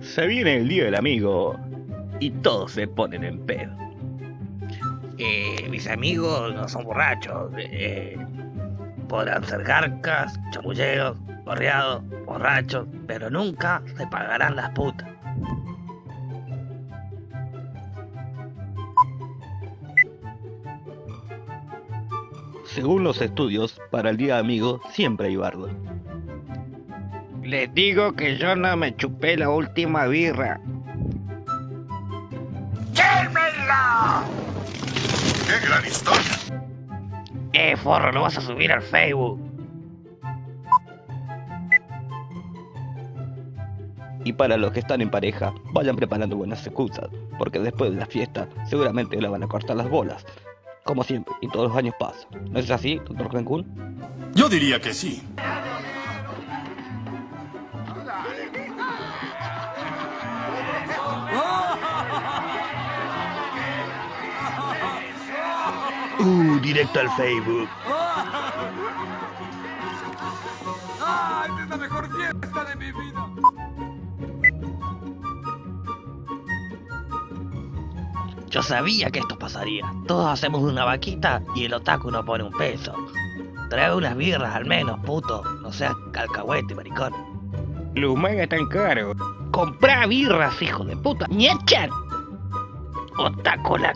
Se viene el día del amigo y todos se ponen en pedo. Eh, mis amigos no son borrachos. Eh, podrán ser garcas, chamulleros, borreados, borrachos, pero nunca se pagarán las putas. Según los estudios, para el día amigo siempre hay bardo. Les digo que yo no me chupé la última birra. ¡Quémela! ¡Qué gran historia! Eh, forro, lo vas a subir al Facebook. Y para los que están en pareja, vayan preparando buenas excusas, porque después de la fiesta seguramente le van a cortar las bolas. Como siempre, y todos los años pasa. ¿No es así, doctor Cancún? Yo diría que sí. Uh, directo al Facebook. ¡Ah! ¡Esta es la mejor fiesta de mi vida! Yo sabía que esto pasaría. Todos hacemos una vaquita y el otaku no pone un peso. Trae unas birras al menos, puto. No seas calcahuete, maricón. Los mangas están caros. Comprá birras, hijo de puta. ¡Niechan! Otaku la...